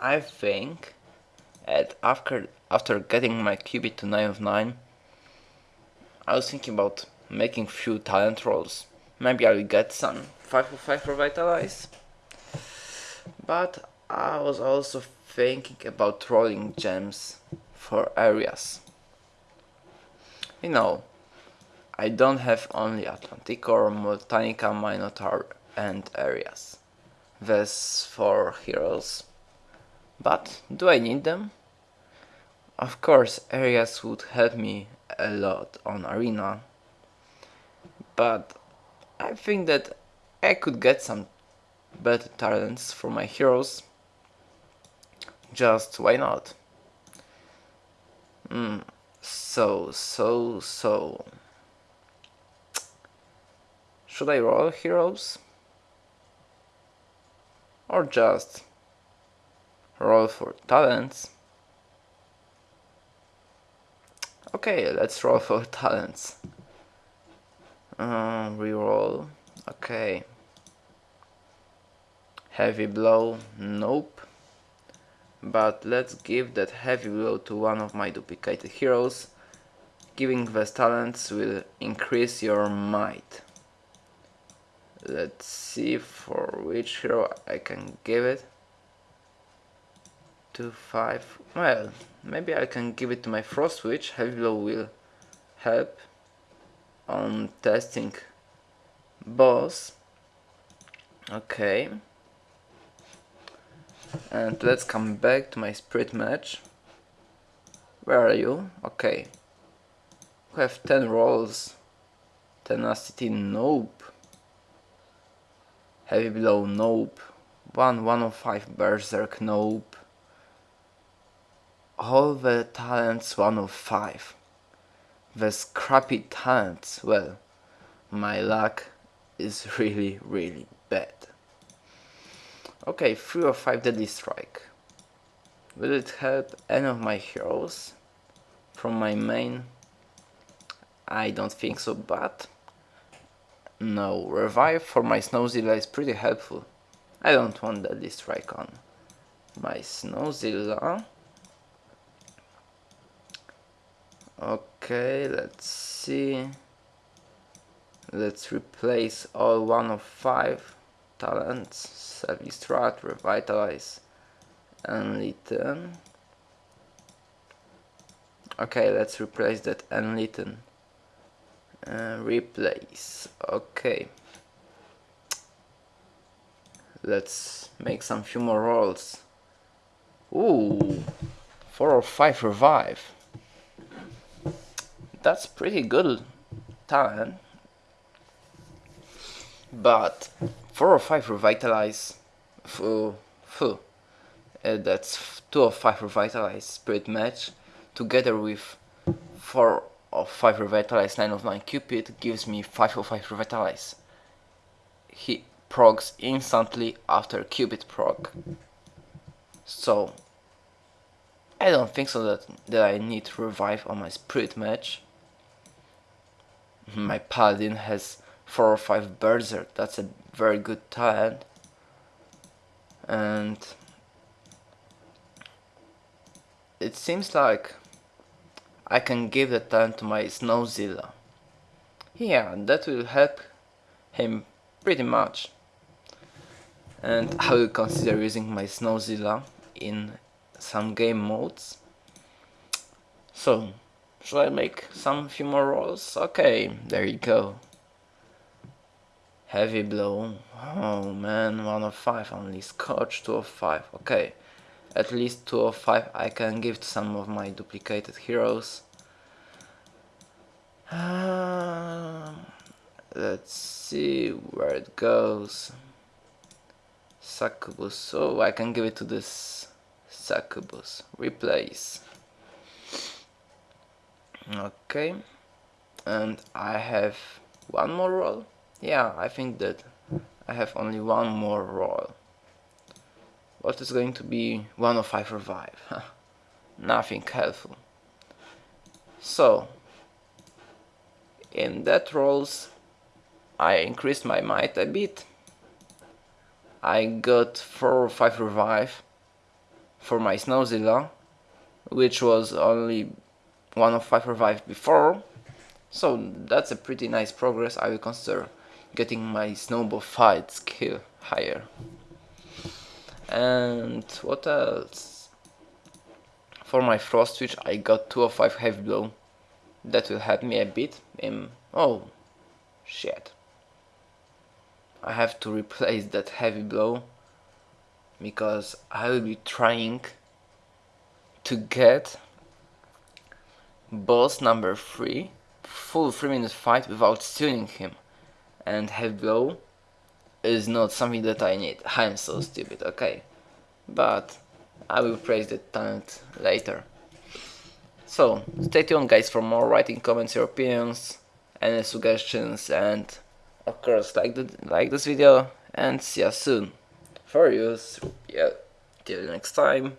I think that after after getting my Cupid to 9 of 9 I was thinking about making few talent rolls. Maybe I will get some 5 of 5 Revitalize. But I was also thinking about rolling gems for Ares. You know, I don't have only Atlanticor, Multanica, Minotaur and Ares. There's four heroes. But do I need them? Of course, Ares would help me a lot on arena. But I think that I could get some better talents for my heroes. Just why not? Mm, so, so, so. Should I roll heroes? Or just roll for talents? Okay, let's roll for talents. Uh, reroll. Okay. Heavy blow. Nope. But let's give that heavy blow to one of my duplicated heroes. Giving these talents will increase your might let's see for which hero I can give it. To 5 well maybe I can give it to my frost witch. Heavy blow will help on testing. Boss. Okay. And let's come back to my spirit mage. where are you? Okay. We have 10 rolls. Tenacity nope Heavy Blow, nope. 1 105 Berserk, nope. All the talents 105. The scrappy talents, well, my luck is really, really bad. Okay, 3 or 5 Deadly Strike. Will it help any of my heroes from my main? I don't think so, but no, revive for my Snowzilla is pretty helpful. I don't want that Strike on my Snowzilla. Okay, let's see. Let's replace all one of five talents. Self-destruct, Revitalize, Enlighten. Okay, let's replace that and Enlighten uh, replace. Okay. Let's make some few more rolls. Ooh four or five revive. That's pretty good talent but four or five revitalize. Fu, fu. Uh, that's two or five revitalize spirit mage together with four of 5 Revitalize, 9 of 9 Cupid gives me 5 of 5 Revitalize. He procs instantly after Cupid proc. So, I don't think so that, that I need to revive on my Spirit mage. My Paladin has 4 or 5 Berserk, that's a very good talent. And it seems like I can give the talent to my Snowzilla. Yeah, that will help him pretty much. And I will consider using my Snowzilla in some game modes. So, should I make some few more rolls? Okay, there you go. Heavy blow. Oh man, 1 of 5 only. Scorch 2 of 5. Okay at least 2 of 5 I can give to some of my duplicated heroes. Uh, let's see where it goes. Succubus, so I can give it to this Succubus. Replace. Okay, and I have one more roll. Yeah, I think that I have only one more roll. What is going to be 1 of 5 revive? Nothing helpful. So, in that rolls I increased my might a bit. I got 4 or 5 revive. for my Snowzilla, which was only one of 5 revived before, so that's a pretty nice progress, I will consider getting my snowball fight skill higher. And what else? For my frost witch I got 2 of 5 heavy blow. That will help me a bit. In, oh, shit. I have to replace that heavy blow because I will be trying to get boss number 3 full 3 minute fight without stealing him and heavy blow is not something that I need. I'm so stupid, okay. But I will praise the talent later. So, stay tuned guys for more writing comments, your opinions, any suggestions and of course like the, like this video and see you soon. For you, yeah, till next time.